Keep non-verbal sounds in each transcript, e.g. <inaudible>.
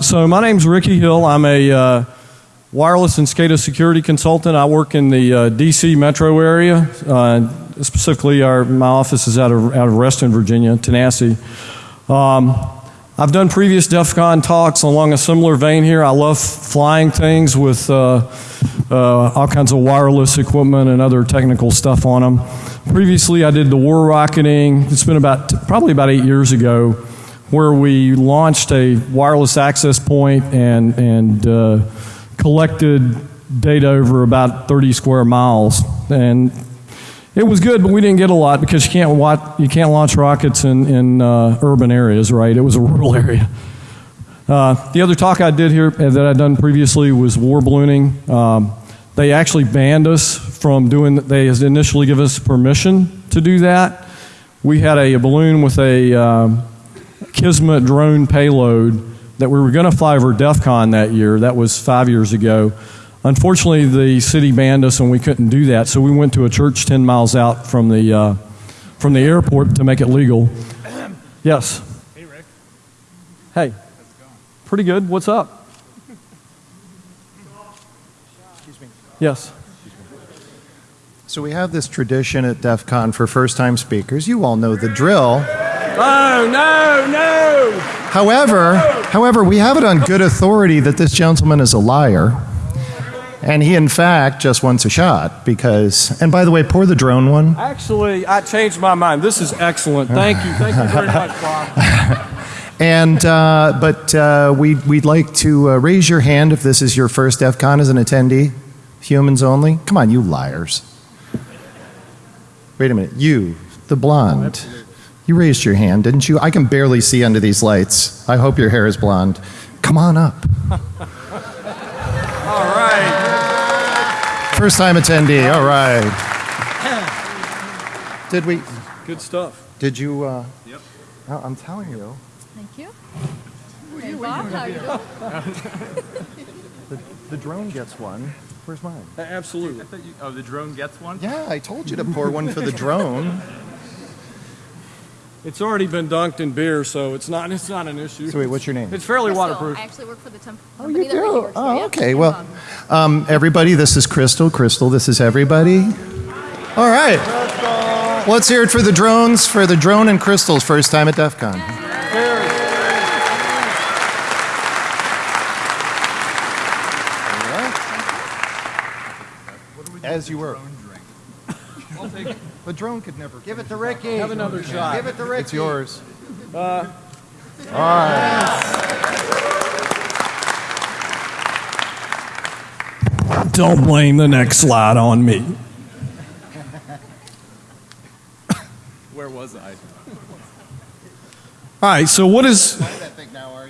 so my name's Ricky Hill. I'm a uh, wireless and SCADA security consultant. I work in the uh, D.C. metro area. Uh, specifically, our my office is out of out of Reston, Virginia, Tanasi. Um, I've done previous DEF CON talks along a similar vein here. I love flying things with uh, uh, all kinds of wireless equipment and other technical stuff on them. Previously, I did the war rocketing. It's been about probably about eight years ago, where we launched a wireless access point and and uh, collected data over about 30 square miles. And it was good, but we didn't get a lot because you can't watch, you can't launch rockets in in uh, urban areas, right? It was a <laughs> rural area. Uh, the other talk I did here uh, that I'd done previously was war ballooning. Um, they actually banned us from doing. They initially give us permission to do that. We had a, a balloon with a um, Kismet drone payload that we were going to fly over DEF CON that year. That was five years ago. Unfortunately, the city banned us and we couldn't do that, so we went to a church 10 miles out from the, uh, from the airport to make it legal. Yes. Hey, Rick. Hey. How's it going? Pretty good. What's up? Excuse me. Yes. So we have this tradition at DEF CON for first-time speakers. You all know the drill. Oh, no, no. However, however, we have it on good authority that this gentleman is a liar. And he, in fact, just wants a shot because, and by the way, pour the drone one. Actually, I changed my mind. This is excellent. Thank you. Thank you very much, Bob. <laughs> And, uh, but uh, we'd, we'd like to uh, raise your hand if this is your first DEF CON as an attendee. Humans only. Come on, you liars. Wait a minute. You, the blonde. You raised your hand, didn't you? I can barely see under these lights. I hope your hair is blonde. Come on up. <laughs> All right. First time attendee. All right. Did we? Good stuff. Did you? Uh, Yep. oh, I'm telling you. Thank you. Hey, Bob, how are you doing? The, the drone gets one. Where's mine? Absolutely. I you, oh, the drone gets one? Yeah, I told you to pour one for the drone. <laughs> It's already been dunked in beer, so it's not it's not an issue. So wait, what's your name? It's fairly Crystal. waterproof. I actually work for the temp- Oh, company you do? works for. Oh, yeah. okay. Well, um, everybody, this is Crystal. Crystal, this is everybody. All right. Let's hear it for the drones, for the drone and Crystal's first time at DEF CON. As you were. The drone could never. Give it to Ricky. Have another shot. Give it to Ricky. It's yours. All right. Don't blame the next slide on me. Where was I? All right. So what is that thing now,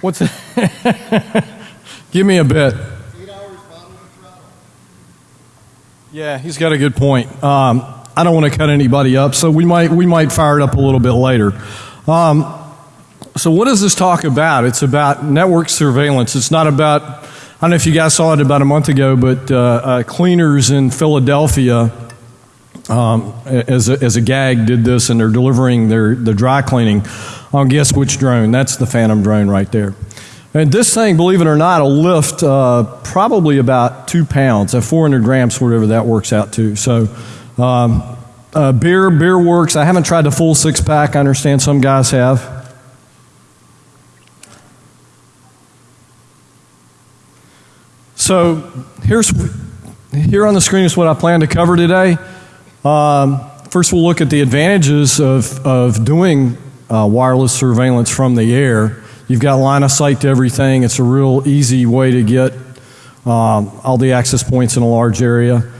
what's? <laughs> Give me a bit. Eight hours bottom of. Yeah, he's got a good point. Um, I don't want to cut anybody up, so we might we might fire it up a little bit later. Um, so what is this talk about? It's about network surveillance. It's not about I don't know if you guys saw it about a month ago, but uh, uh, cleaners in Philadelphia, um, as a, as a gag, did this, and they're delivering their the dry cleaning on guess which drone? That's the Phantom drone right there. And this thing, believe it or not, will lift uh, probably about two pounds, at 400 grams, whatever that works out to. So, um, uh, beer, beer works. I haven't tried the full six pack. I understand some guys have. So, here's here on the screen is what I plan to cover today. Um, first, we'll look at the advantages of of doing uh, wireless surveillance from the air. You've got line of sight to everything. It's a real easy way to get um, all the access points in a large area.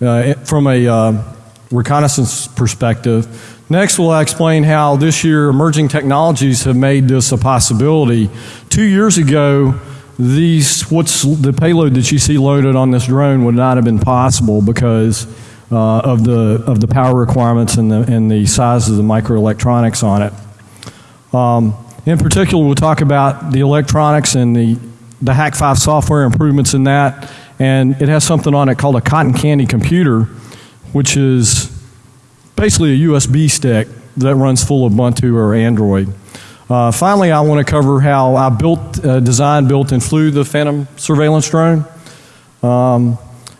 Uh, from a uh, reconnaissance perspective. Next, we'll explain how this year emerging technologies have made this a possibility. Two years ago, these what's the payload that you see loaded on this drone would not have been possible because uh, of the of the power requirements and the and the size of the microelectronics on it. Um, in particular, we'll talk about the electronics and the, the Hack 5 software improvements in that. And it has something on it called a cotton candy computer, which is basically a USB stick that runs full of Ubuntu or Android. Uh, finally, I want to cover how I built, uh, designed, built, and flew the Phantom surveillance drone. Um,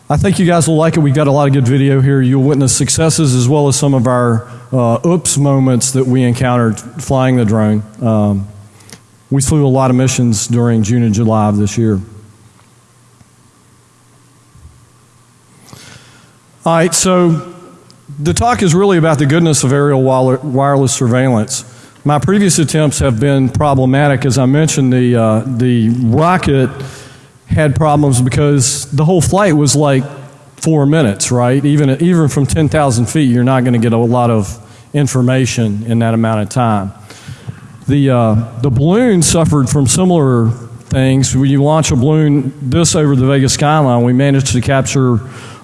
I think you guys will like it. We've got a lot of good video here. You'll witness successes as well as some of our uh, oops moments that we encountered flying the drone. Um, we flew a lot of missions during June and July of this year. All right, so the talk is really about the goodness of aerial wireless surveillance. My previous attempts have been problematic. As I mentioned, the, uh, the rocket had problems because the whole flight was like four minutes, right? Even, even from 10,000 feet, you're not going to get a lot of information in that amount of time. The, uh, the balloon suffered from similar things. When you launch a balloon this over the Vegas skyline, we managed to capture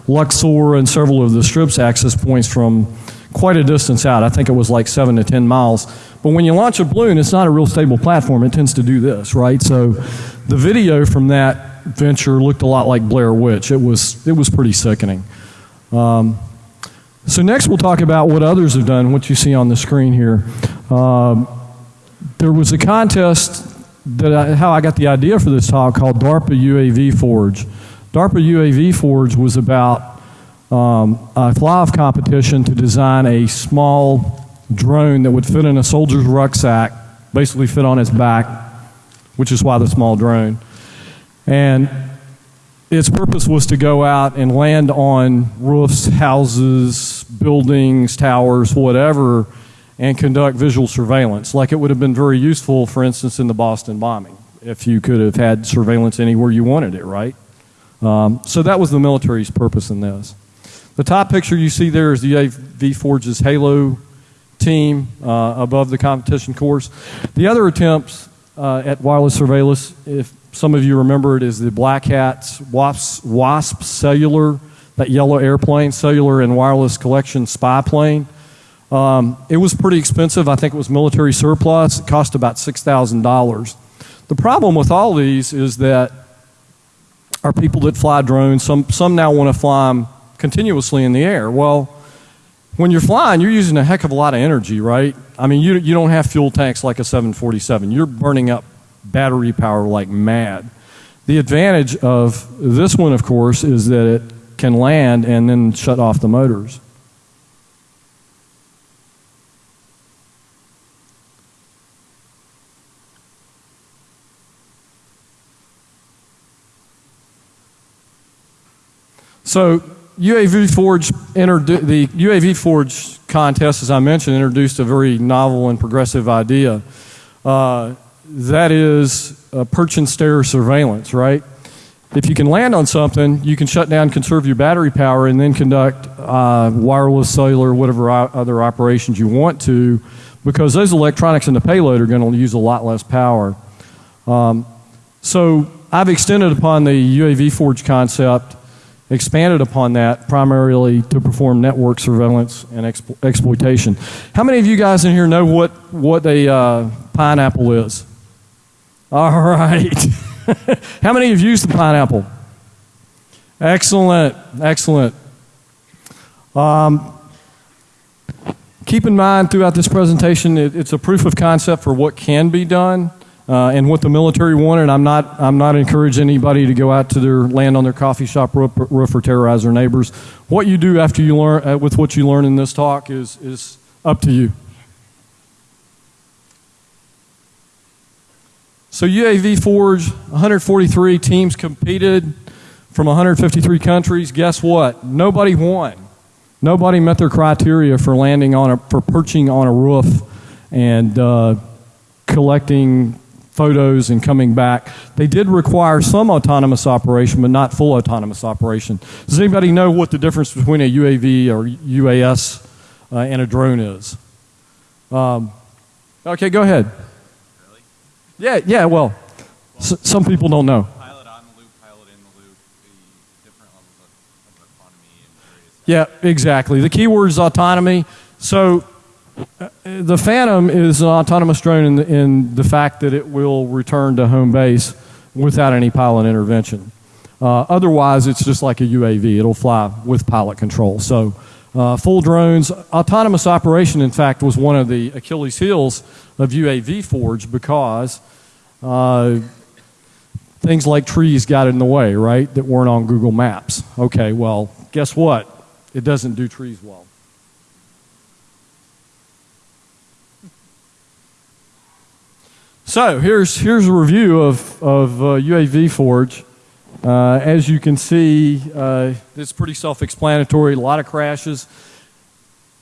Luxor and several of the strip's access points from quite a distance out. I think it was like seven to 10 miles. But when you launch a balloon, it's not a real stable platform. It tends to do this, right? So the video from that venture looked a lot like Blair Witch. It was, it was pretty sickening. Um, so next we'll talk about what others have done, what you see on the screen here. Um, there was a contest that I, how I got the idea for this talk called DARPA UAV Forge. DARPA UAV Forge was about um, a fly-off competition to design a small drone that would fit in a soldier's rucksack, basically fit on his back, which is why the small drone. And its purpose was to go out and land on roofs, houses, buildings, towers, whatever, and conduct visual surveillance. Like it would have been very useful, for instance, in the Boston bombing, if you could have had surveillance anywhere you wanted it, right? Um, so that was the military's purpose in this. The top picture you see there is the UAV Forge's Halo team uh, above the competition course. The other attempts uh, at wireless surveillance, if some of you remember it, is the Black Hats WASP, WASP Cellular, that yellow airplane, cellular and wireless collection spy plane. Um, it was pretty expensive. I think it was military surplus. It cost about $6,000. The problem with all these is that our people that fly drones, some, some now want to fly them continuously in the air. Well, when you're flying, you're using a heck of a lot of energy, right? I mean, you, you don't have fuel tanks like a 747. You're burning up battery power like mad. The advantage of this one, of course, is that it can land and then shut off the motors. So UAV Forge the UAV Forge contest, as I mentioned, introduced a very novel and progressive idea. Uh, that is perch and stare surveillance, right? If you can land on something, you can shut down, conserve your battery power, and then conduct uh, wireless, cellular, whatever other operations you want to, because those electronics in the payload are going to use a lot less power. Um, so I've extended upon the UAV Forge concept expanded upon that primarily to perform network surveillance and expo- exploitation. How many of you guys in here know what, what a uh, pineapple is? All right. <laughs> How many have used the pineapple? Excellent, excellent. Um, keep in mind throughout this presentation, it, it's a proof of concept for what can be done uh, and what the military wanted. I'm not, I'm not encouraging anybody to go out to their land on their coffee shop roof, roof or terrorize their neighbors. What you do after you learn, uh, with what you learn in this talk is, is up to you. So UAV Forge, 143 teams competed from 153 countries. Guess what? Nobody won. Nobody met their criteria for landing on a, for perching on a roof and uh, collecting photos and coming back. They did require some autonomous operation, but not full autonomous operation. Does anybody know what the difference between a UAV or UAS uh, and a drone is? Um, okay, go ahead. Really? Yeah, yeah. Well, s- some people don't know. Pilot on the loop, pilot in the loop, the different levels of, of autonomy and various. Yeah, exactly. The key word is autonomy. So the Phantom is an autonomous drone in the, in the fact that it will return to home base without any pilot intervention. Uh, otherwise, it's just like a UAV. It'll fly with pilot control. So uh, full drones. Autonomous operation, in fact, was one of the Achilles heels of UAV Forge because uh, things like trees got in the way, right, that weren't on Google Maps. Okay, well, guess what? It doesn't do trees well. So here's, here's a review of, of uh, UAV Forge. Uh, as you can see, uh, it's pretty self-explanatory, a lot of crashes.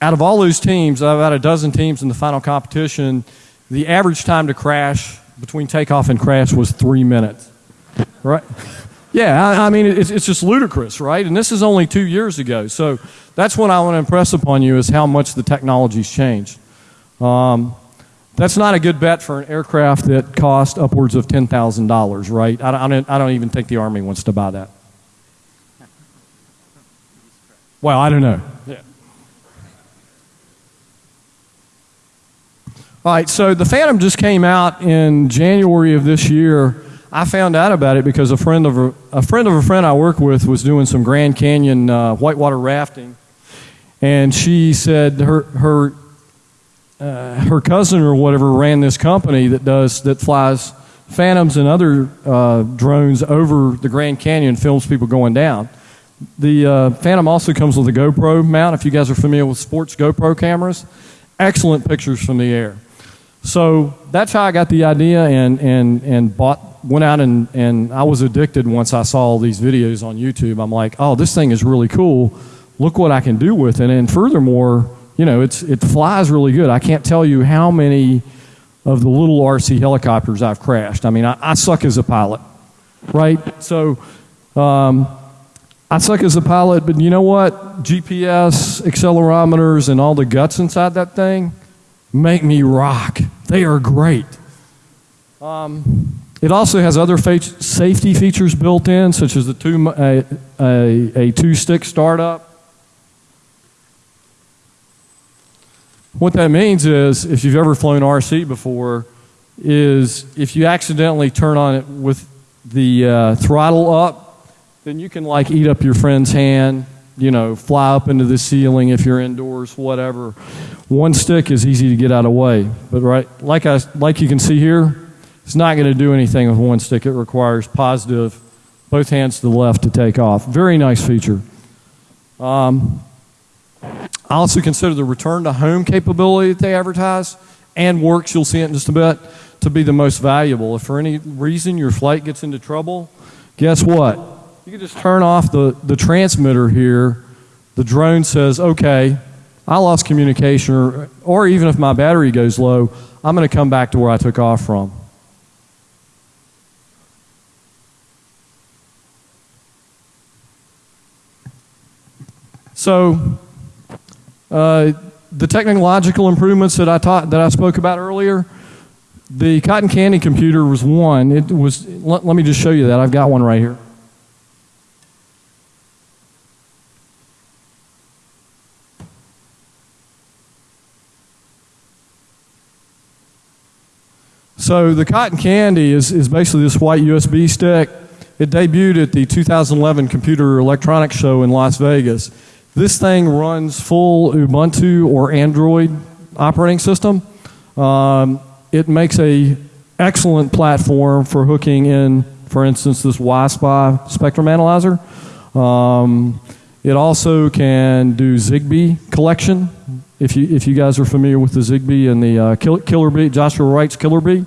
Out of all those teams, about a dozen teams in the final competition, the average time to crash between takeoff and crash was three minutes. Right? Yeah, I, I mean, it's, it's just ludicrous, right? And this is only two years ago. So that's what I want to impress upon you is how much the technology's changed. Um, that's not a good bet for an aircraft that cost upwards of $10,000, right? I don't, I, don't, I don't even think the Army wants to buy that. Well, I don't know. Yeah. All right, so the Phantom just came out in January of this year. I found out about it because a friend of a, a friend of a friend I work with was doing some Grand Canyon uh, whitewater rafting, and she said her her uh, her cousin or whatever ran this company that does that flies phantoms and other uh, drones over the Grand Canyon, films people going down. The uh, Phantom also comes with a GoPro mount. If you guys are familiar with sports GoPro cameras, excellent pictures from the air. So that's how I got the idea and and and bought went out and and I was addicted once I saw all these videos on YouTube. I'm like, oh, this thing is really cool. Look what I can do with it. And furthermore, you know, it's, it flies really good. I can't tell you how many of the little RC helicopters I've crashed. I mean, I, I suck as a pilot, right? So um, I suck as a pilot, but you know what? GPS, accelerometers, and all the guts inside that thing make me rock. They are great. Um, it also has other safety features built in, such as the two, a, a, a two-stick startup What that means is, if you've ever flown RC before, is if you accidentally turn on it with the uh, throttle up, then you can like eat up your friend's hand, you know, fly up into the ceiling if you're indoors, whatever. One stick is easy to get out of way, but right, like I, like you can see here, it's not going to do anything with one stick. It requires positive, both hands to the left to take off. Very nice feature. Um, I also consider the return to home capability that they advertise and works, you'll see it in just a bit, to be the most valuable. If for any reason your flight gets into trouble, guess what? You can just turn off the, the transmitter here. The drone says, okay, I lost communication, or, or even if my battery goes low, I'm going to come back to where I took off from. So, uh, the technological improvements that I taught that I spoke about earlier, the cotton candy computer was one. It was. Let, let me just show you that. I've got one right here. So the cotton candy is, is basically this white USB stick. It debuted at the 2011 Computer Electronics Show in Las Vegas. This thing runs full Ubuntu or Android operating system. Um, it makes a excellent platform for hooking in, for instance, this WiSpy spectrum analyzer. Um, it also can do Zigbee collection. If you if you guys are familiar with the Zigbee and the uh, Killer Bee, Joshua Wright's Killer Bee,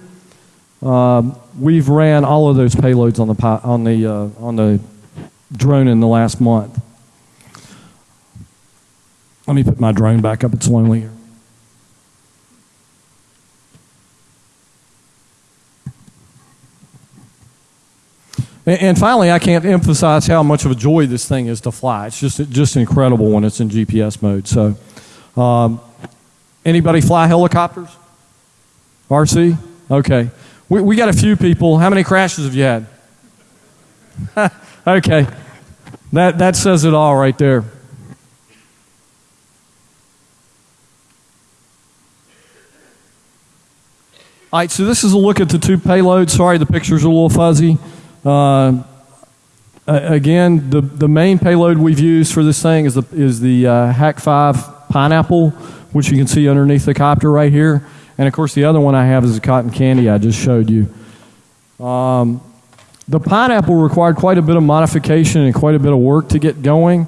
um, we've ran all of those payloads on the on the uh, on the drone in the last month. Let me put my drone back up. It's lonely here. And finally, I can't emphasize how much of a joy this thing is to fly. It's just just incredible when it's in GPS mode. So, um, anybody fly helicopters? RC? Okay. We, we got a few people. How many crashes have you had? <laughs> okay. That, that says it all right there. All right, so this is a look at the two payloads. Sorry, the picture's are a little fuzzy. Uh, again, the, the main payload we've used for this thing is the, is the uh, Hack 5 Pineapple, which you can see underneath the copter right here. And of course, the other one I have is the cotton candy I just showed you. Um, the Pineapple required quite a bit of modification and quite a bit of work to get going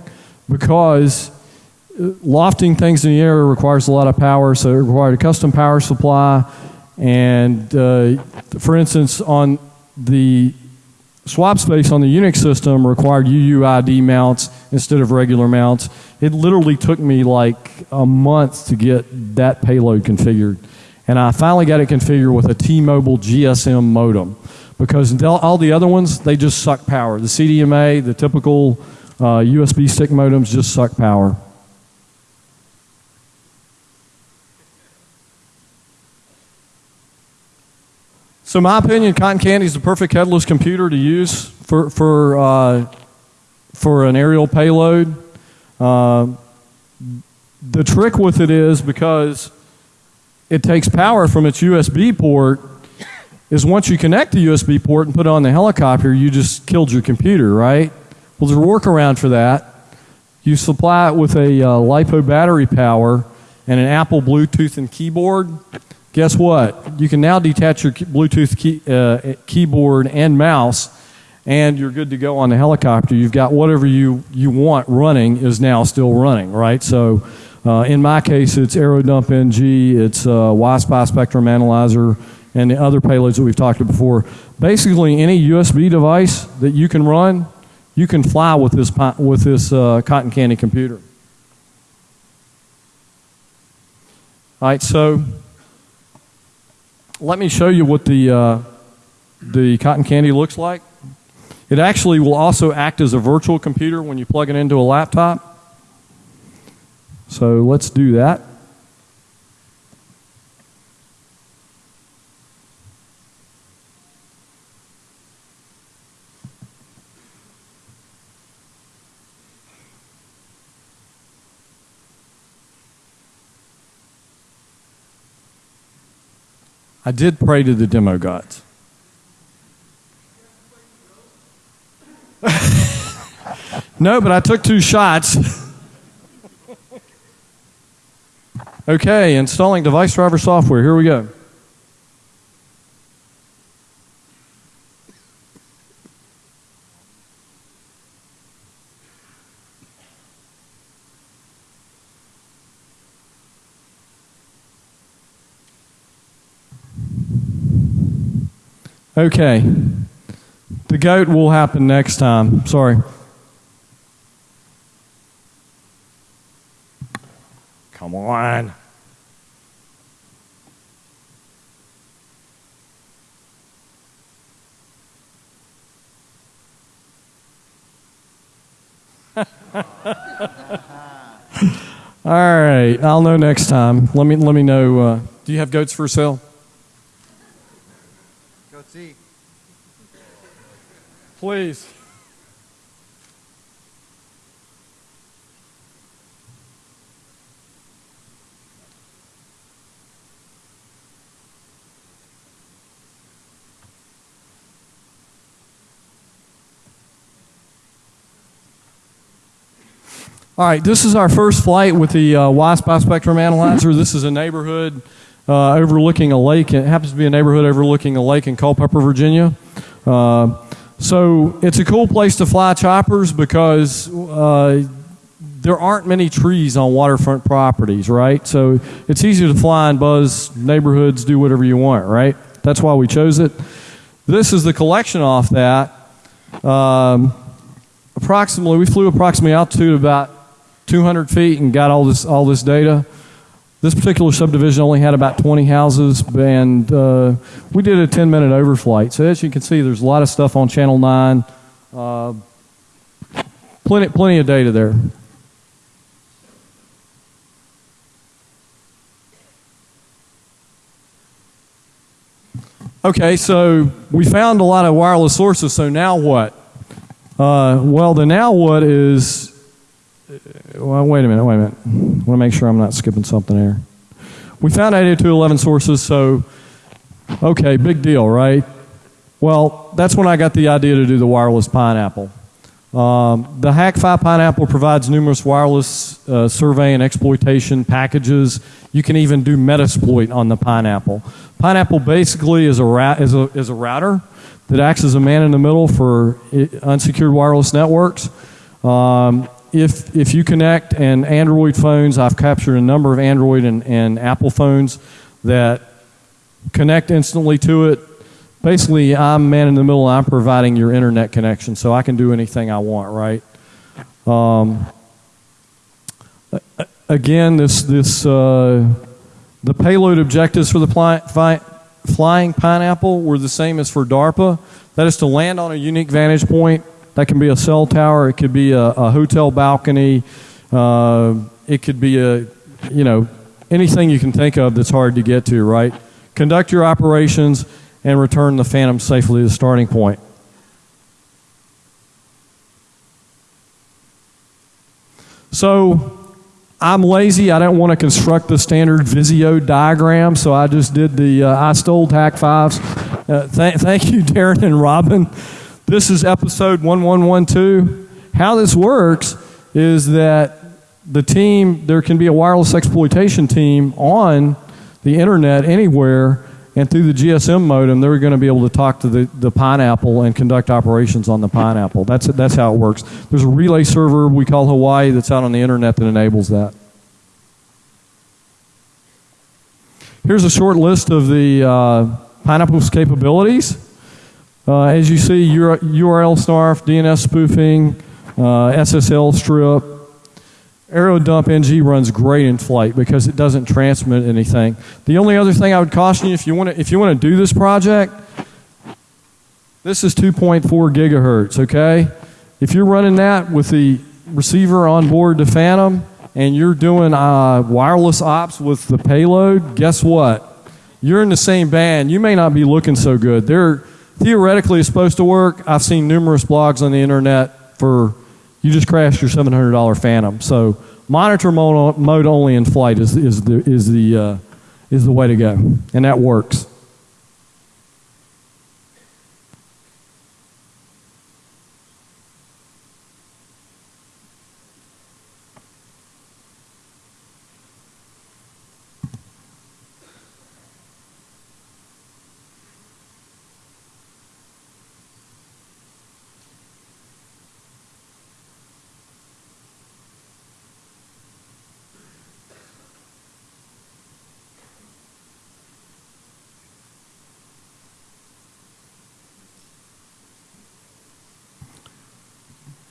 because uh, lofting things in the air requires a lot of power, so it required a custom power supply. And uh, for instance, on the swap space on the Unix system required UUID mounts instead of regular mounts. It literally took me like a month to get that payload configured. And I finally got it configured with a T-Mobile GSM modem because all the other ones, they just suck power. The CDMA, the typical uh, USB stick modems just suck power. So, my opinion, Cotton Candy is the perfect headless computer to use for for uh, for an aerial payload. Uh, the trick with it is because it takes power from its USB port. Is once you connect the USB port and put it on the helicopter, you just killed your computer, right? Well, there's a workaround for that. You supply it with a uh, LiPo battery power and an Apple Bluetooth and keyboard. Guess what? You can now detach your Bluetooth key, uh, keyboard and mouse, and you're good to go on the helicopter. You've got whatever you, you want running is now still running, right? So, uh, in my case, it's AeroDump NG, it's uh, Y-Spy Spectrum Analyzer, and the other payloads that we've talked about before. Basically, any USB device that you can run, you can fly with this with this uh, cotton candy computer. All right, so let me show you what the uh, the cotton candy looks like. It actually will also act as a virtual computer when you plug it into a laptop. So let's do that. I did pray to the demo gods. <laughs> no, but I took two shots. <laughs> okay, installing device driver software. Here we go. Okay. The goat will happen next time. Sorry. Come on. <laughs> All right, I'll know next time. Let me let me know. Uh, do you have goats for sale? Please. All right, this is our first flight with the uh, Y-Spy Spectrum Analyzer. <laughs> This is a neighborhood uh, overlooking a lake. It happens to be a neighborhood overlooking a lake in Culpeper, Virginia. Uh, so it's a cool place to fly choppers because uh, there aren't many trees on waterfront properties, right? So it's easy to fly and buzz neighborhoods, do whatever you want, right? That's why we chose it. This is the collection off that. Um, approximately, we flew approximately altitude about 200 feet and got all this all this data. This particular subdivision only had about 20 houses, and uh, we did a 10 minute overflight. So as you can see, there's a lot of stuff on Channel 9. Uh, plenty, plenty of data there. Okay, so we found a lot of wireless sources, so now what? Uh, well, the now what is well, wait a minute, wait a minute. I want to make sure I'm not skipping something here. We found 802.11 sources, so okay, big deal, right? Well, that's when I got the idea to do the wireless pineapple. Um, the Hack-5 Pineapple provides numerous wireless uh, survey and exploitation packages. You can even do Metasploit on the Pineapple. Pineapple basically is a, is a, is a router that acts as a man in the middle for unsecured wireless networks. Um, if, if you connect and Android phones, I've captured a number of Android and, and Apple phones that connect instantly to it. Basically, I'm man in the middle. I'm providing your internet connection, so I can do anything I want, right? Um, again, this this uh, the payload objectives for the fi- flying pineapple were the same as for DARPA. That is to land on a unique vantage point. That can be a cell tower. It could be a, a hotel balcony. Uh, it could be a you know anything you can think of that's hard to get to, right? Conduct your operations and return the Phantom safely to the starting point. So I'm lazy. I don't want to construct the standard Visio diagram, so I just did the, uh, I stole TAC 5s. Uh, th- thank you, Darren and Robin. This is episode 1112. How this works is that the team, there can be a wireless exploitation team on the internet anywhere, and through the GSM modem, they're going to be able to talk to the, the Pineapple and conduct operations on the Pineapple. That's, that's how it works. There's a relay server we call Hawaii that's out on the internet that enables that. Here's a short list of the uh, Pineapple's capabilities. Uh, as you see, URL snarf, DNS spoofing, uh, SSL strip. AeroDump NG runs great in flight because it doesn't transmit anything. The only other thing I would caution you if you want to if you want to do this project, this is 2.4 gigahertz. Okay, if you're running that with the receiver on board the Phantom and you're doing uh, wireless ops with the payload, guess what? You're in the same band. You may not be looking so good. They're theoretically it's supposed to work. I've seen numerous blogs on the internet for you just crashed your $700 Phantom. So monitor mode, mode only in flight is, is the, is, the, uh, is the way to go. And that works.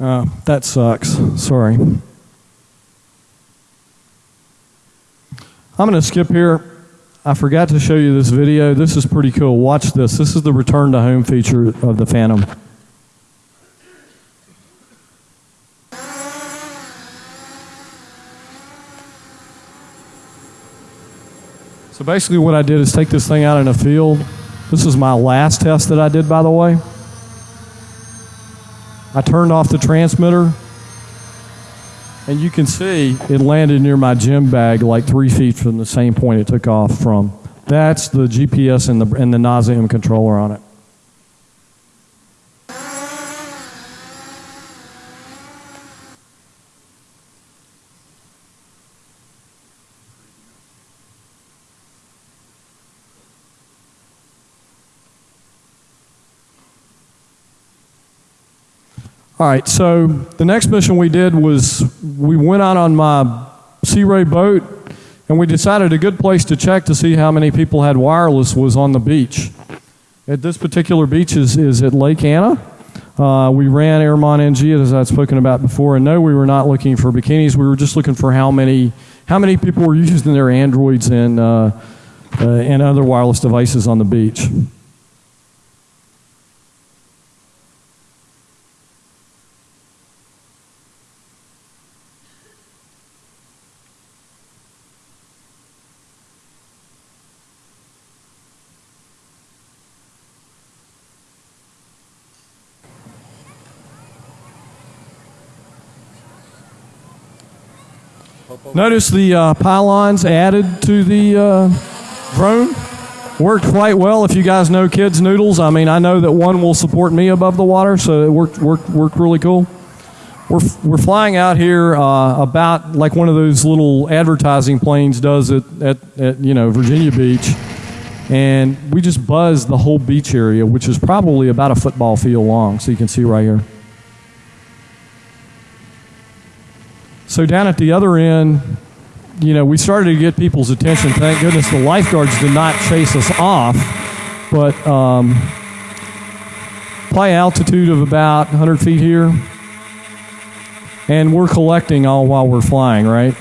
Uh, that sucks. Sorry. I'm going to skip here. I forgot to show you this video. This is pretty cool. Watch this. This is the return to home feature of the Phantom. So basically, what I did is take this thing out in a field. This is my last test that I did, by the way. I turned off the transmitter, and you can see it landed near my gym bag like three feet from the same point it took off from. That's the GPS and the, and the Nauseum controller on it. All right, so the next mission we did was we went out on my Sea Ray boat and we decided a good place to check to see how many people had wireless was on the beach. At this particular beach is, is at Lake Anna. Uh, we ran Airmon NG as I'd spoken about before, and no, we were not looking for bikinis. We were just looking for how many how many people were <laughs> using their Androids and uh, uh, and other wireless devices on the beach. Notice the uh, pylons added to the uh, drone worked quite well. If you guys know kids noodles, I mean, I know that one will support me above the water, so it worked worked worked really cool. we're, we're flying out here uh, about like one of those little advertising planes does at, at, at you know Virginia Beach, and we just buzzed the whole beach area, which is probably about a football field long. So you can see right here. So down at the other end, you know, we started to get people's attention. Thank goodness the lifeguards did not chase us off, but um, probably altitude of about 100 feet here. And we're collecting all while we're flying, right?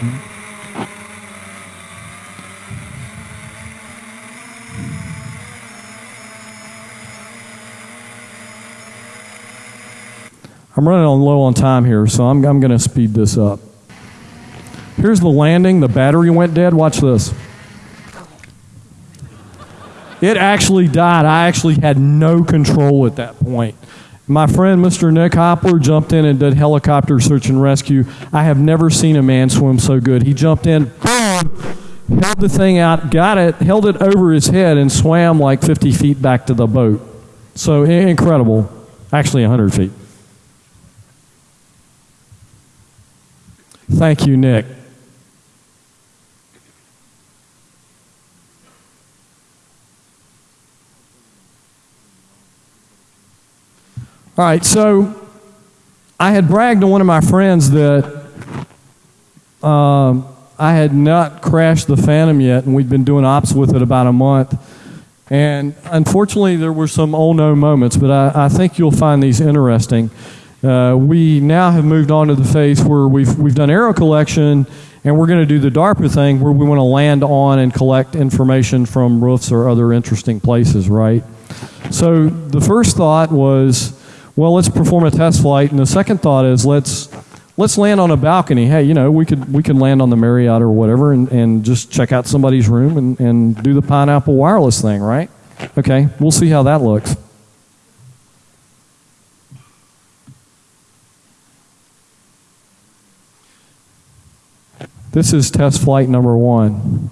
I'm running on low on time here, so I'm, I'm going to speed this up. Here's the landing. The battery went dead. Watch this. It actually died. I actually had no control at that point. My friend, Mr. Nick Hopper, jumped in and did helicopter search and rescue. I have never seen a man swim so good. He jumped in, boom, held the thing out, got it, held it over his head, and swam like 50 feet back to the boat. So incredible. Actually, 100 feet. Thank you, Nick. All right, so I had bragged to one of my friends that um, I had not crashed the Phantom yet, and we'd been doing ops with it about a month. And unfortunately, there were some oh no moments, but I, I think you'll find these interesting. Uh, we now have moved on to the phase where we've, we've done arrow collection, and we're going to do the DARPA thing where we want to land on and collect information from roofs or other interesting places, right? So the first thought was, well, let's perform a test flight, and the second thought is let's let's land on a balcony. Hey, you know, we could we could land on the Marriott or whatever, and, and just check out somebody's room and, and do the Pineapple Wireless thing, right? Okay, we'll see how that looks. This is test flight number one.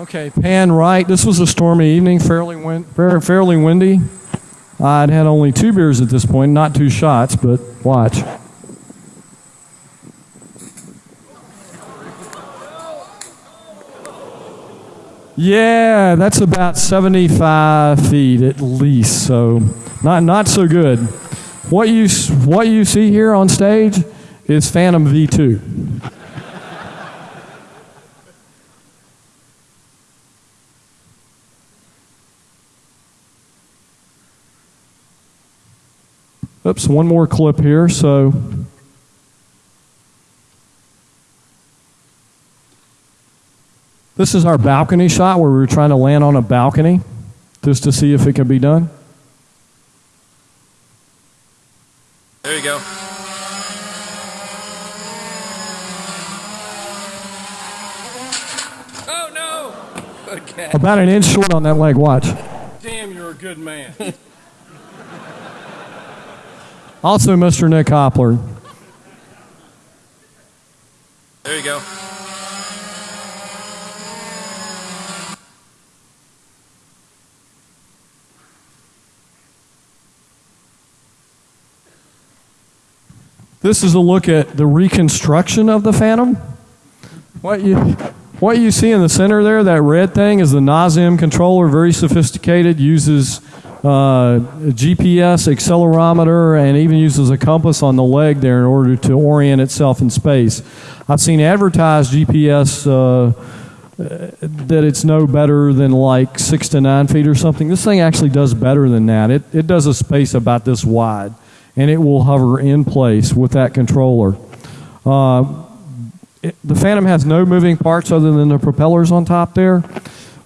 Okay, pan right. This was a stormy evening, fairly win- fair, fairly windy. I'd had only two beers at this point, not two shots, but watch. Yeah, that's about 75 feet at least, so not not so good. What you what you see here on stage is Phantom V2. Oops, one more clip here. So this is our balcony shot where we were trying to land on a balcony just to see if it can be done. There you go. Oh no! <laughs> Okay. About an inch short on that leg. Watch. Damn, you're a good man. <laughs> Also, Mr. Nick Hopler. There you go. This is a look at the reconstruction of the Phantom. What you, what you see in the center there, that red thing, is the NASM controller, very sophisticated, uses uh, GPS, accelerometer, and even uses a compass on the leg there in order to orient itself in space. I've seen advertised GPS uh, that it's no better than like six to nine feet or something. This thing actually does better than that. It, it does a space about this wide, and it will hover in place with that controller. Uh, it, the Phantom has no moving parts other than the propellers on top there.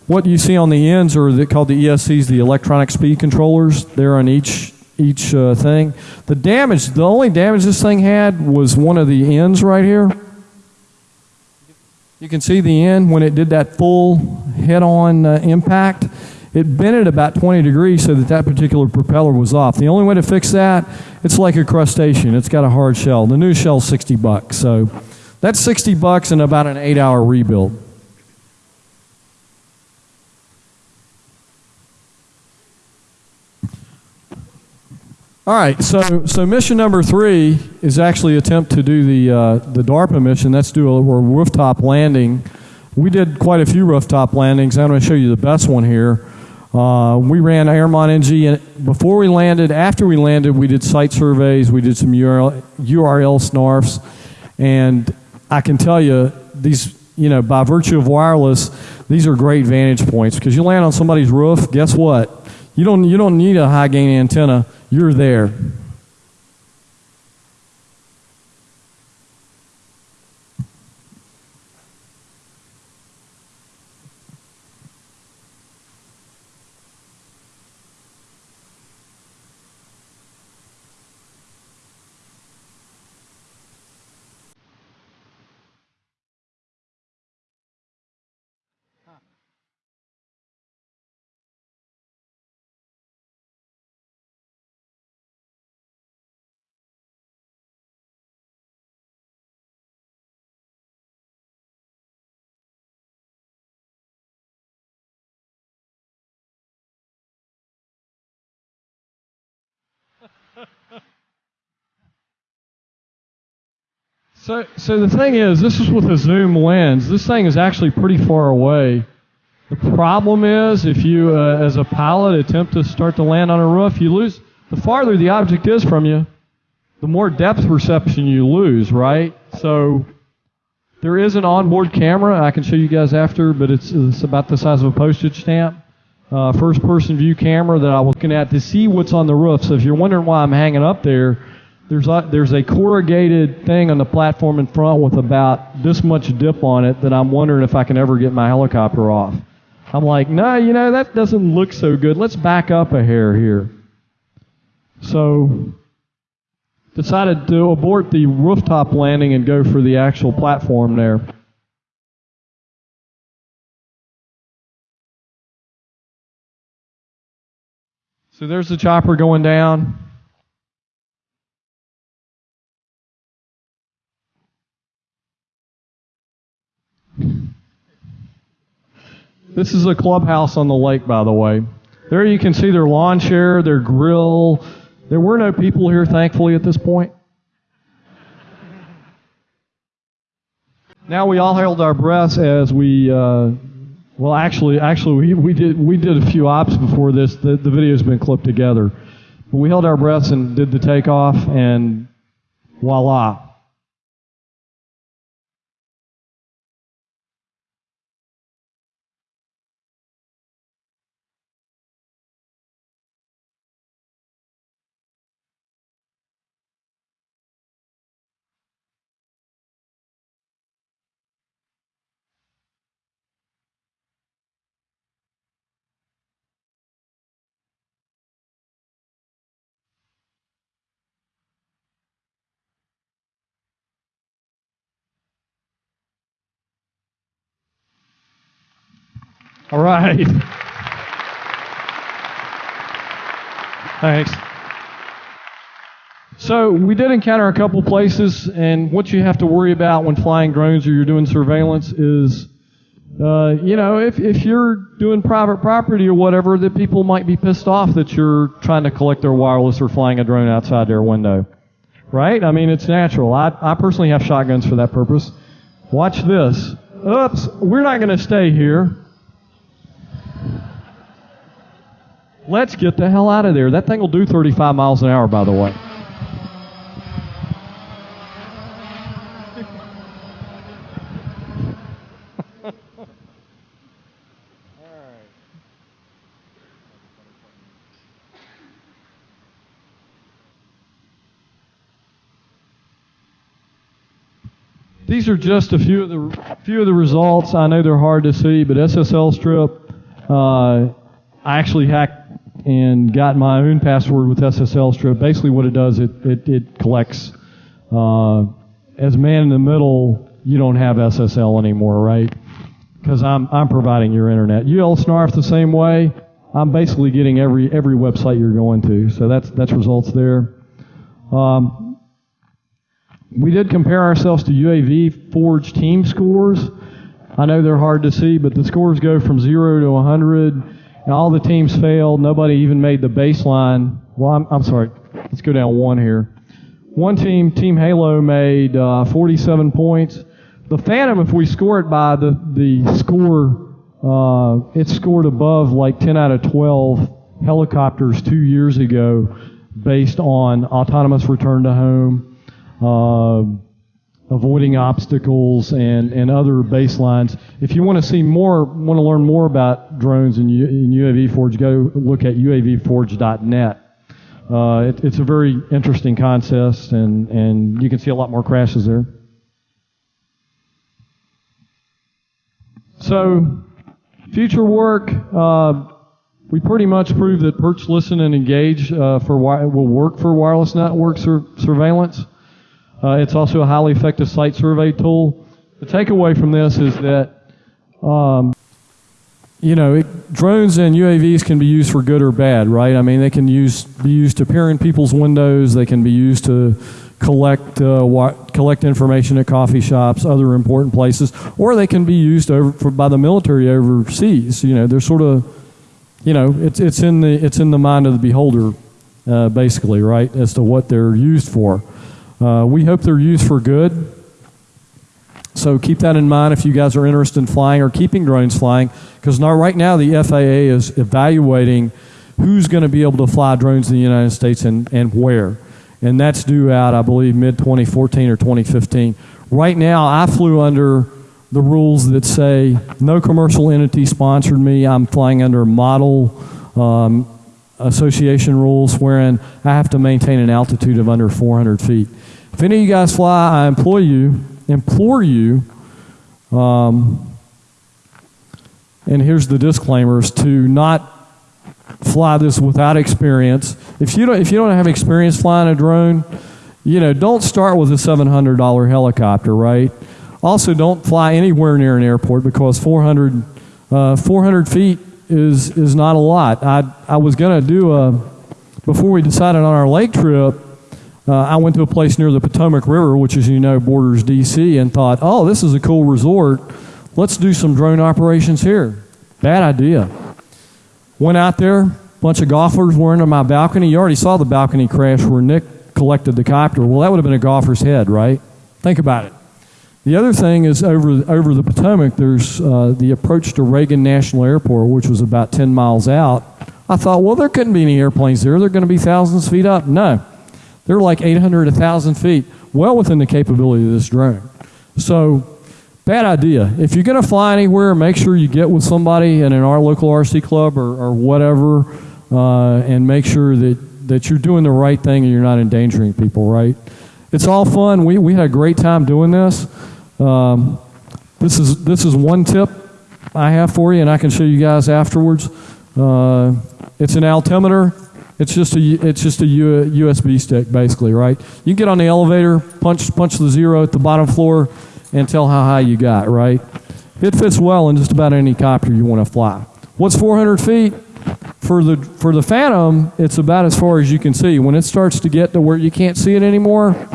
What you see on the ends are the, called the ESCs, the electronic speed controllers. They're on each each uh, thing. The damage, the only damage this thing had was one of the ends right here. You can see the end when it did that full head-on uh, impact. it bent it about 20 degrees so that that particular propeller was off. The only way to fix that, it's like a crustacean. It's got a hard shell. The new shell's 60 bucks. So that's 60 bucks and about an eight hour rebuild. All right, so so mission number three is actually attempt to do the uh, the DARPA mission. That's do a, a rooftop landing. We did quite a few rooftop landings. I'm going to show you the best one here. Uh, we ran Airmont NG, and before we landed, after we landed, we did site surveys. We did some URL, URL snarfs, and I can tell you these. You know, by virtue of wireless, these are great vantage points because you land on somebody's roof. Guess what? You don't you don't need a high gain antenna. You're there. So, so the thing is, this is with a zoom lens. This thing is actually pretty far away. The problem is, if you, uh, as a pilot, attempt to start to land on a roof, you lose. The farther the object is from you, the more depth perception you lose, right? So, there is an onboard camera. I can show you guys after, but it's, it's about the size of a postage stamp. Uh, first person view camera that I was looking at to see what's on the roof. So if you're wondering why I'm hanging up there, there's a, there's a corrugated thing on the platform in front with about this much dip on it that I'm wondering if I can ever get my helicopter off. I'm like, no, you know, that doesn't look so good. Let's back up a hair here. So, decided to abort the rooftop landing and go for the actual platform there. So there's the chopper going down. This is a clubhouse on the lake, by the way. There you can see their lawn chair, their grill. There were no people here, thankfully, at this point. Now we all held our breaths as we, uh, well, actually, actually we, we did we did a few ops before this. The, the video's been clipped together. But we held our breaths and did the takeoff, and voila, All right. Thanks. So we did encounter a couple places, and what you have to worry about when flying drones or you're doing surveillance is, uh, you know, if, if you're doing private property or whatever, that people might be pissed off that you're trying to collect their wireless or flying a drone outside their window. Right? I mean, it's natural. I, I personally have shotguns for that purpose. Watch this. Oops, we're not going to stay here. Let's get the hell out of there. That thing will do 35 miles an hour, by the way. These are just a few of the few of the results. I know they're hard to see, but SSL strip. Uh, I actually hacked and got my own password with SSL strip. Basically, what it does, it it, it collects. Uh, as man in the middle, you don't have SSL anymore, right? Because I'm I'm providing your internet. URLsnarf the same way. I'm basically getting every every website you're going to. So that's that's results there. Um, we did compare ourselves to UAV Forge team scores. I know they're hard to see, but the scores go from zero to 100, and all the teams failed. Nobody even made the baseline. Well, I'm, I'm sorry. Let's go down one here. One team, Team Halo, made uh, 47 points. The Phantom, if we score it by the the score, uh, it scored above like 10 out of 12 helicopters two years ago, based on autonomous return to home, uh, avoiding obstacles, and and other baselines. If you want to see more, want to learn more about drones in UAV Forge, go look at UAVForge.net. Uh, it, it's a very interesting contest, and, and you can see a lot more crashes there. So, future work, uh, we pretty much proved that Perch, Listen, and Engage uh, for wi- will work for wireless network sur- surveillance. Uh, it's also a highly effective site survey tool. The takeaway from this is that um, you know, it, drones and UAVs can be used for good or bad, right? I mean, they can use be used to peer in people's windows. They can be used to collect uh, collect information at coffee shops, other important places, or they can be used over for, by the military overseas. You know, they're sort of, you know, it's it's in the it's in the mind of the beholder, uh, basically, right, as to what they're used for. Uh, we hope they're used for good. So keep that in mind if you guys are interested in flying or keeping drones flying, because right now the FAA is evaluating who's going to be able to fly drones in the United States and, and where. And that's due out, I believe, mid 2014 or 2015. Right now, I flew under the rules that say no commercial entity sponsored me. I'm flying under model um, association rules, wherein I have to maintain an altitude of under 400 feet. If any of you guys fly, I implore you implore you, um, and here's the disclaimers, to not fly this without experience. If you don't, if you don't have experience flying a drone, you know, don't start with a $700 helicopter, right? Also, don't fly anywhere near an airport because 400, uh, 400 feet is, is not a lot. I, I was going to do a, before we decided on our lake trip, uh, I went to a place near the Potomac River, which, as you know, borders D.C., and thought, oh, this is a cool resort. Let's do some drone operations here. Bad idea. Went out there, bunch of golfers were under my balcony. You already saw the balcony crash where Nick collected the copter. Well, that would have been a golfer's head, right? Think about it. The other thing is over over the Potomac, there's uh, the approach to Reagan National Airport, which was about 10 miles out. I thought, well, there couldn't be any airplanes there. They're going to be thousands of feet up. No, they're like 800, 1,000 feet, well within the capability of this drone. So, bad idea. If you're going to fly anywhere, make sure you get with somebody in our local RC club or, or whatever, uh, and make sure that, that you're doing the right thing and you're not endangering people, right? It's all fun. We, we had a great time doing this. Um, this is this is one tip I have for you, and I can show you guys afterwards. Uh, it's an altimeter. It's just a it's just a USB stick, basically, right? You can get on the elevator, punch punch the zero at the bottom floor, and tell how high you got, right? It fits well in just about any copter you want to fly. What's 400 feet? For the for the Phantom, it's about as far as you can see. When it starts to get to where you can't see it anymore,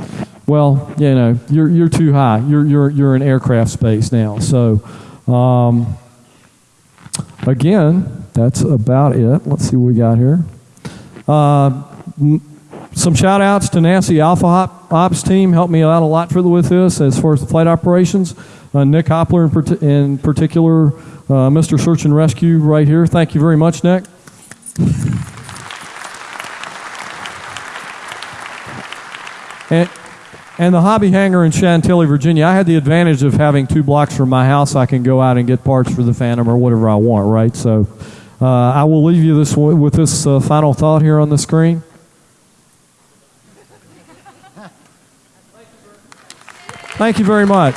well, you know, you're you're too high. You're you're you're in aircraft space now. So, um, again, that's about it. Let's see what we got here. Uh, some shout outs to Nancy Alpha Hop Ops team. Helped me out a lot for the, with this as far as the flight operations. Uh, Nick Hopler in, in particular, uh, Mr. Search and Rescue right here. Thank you very much, Nick. <laughs> And, and the hobby hangar in Chantilly, Virginia, I had the advantage of having two blocks from my house. I can go out and get parts for the Phantom or whatever I want, right? So uh, I will leave you this with this uh, final thought here on the screen. Thank you very much.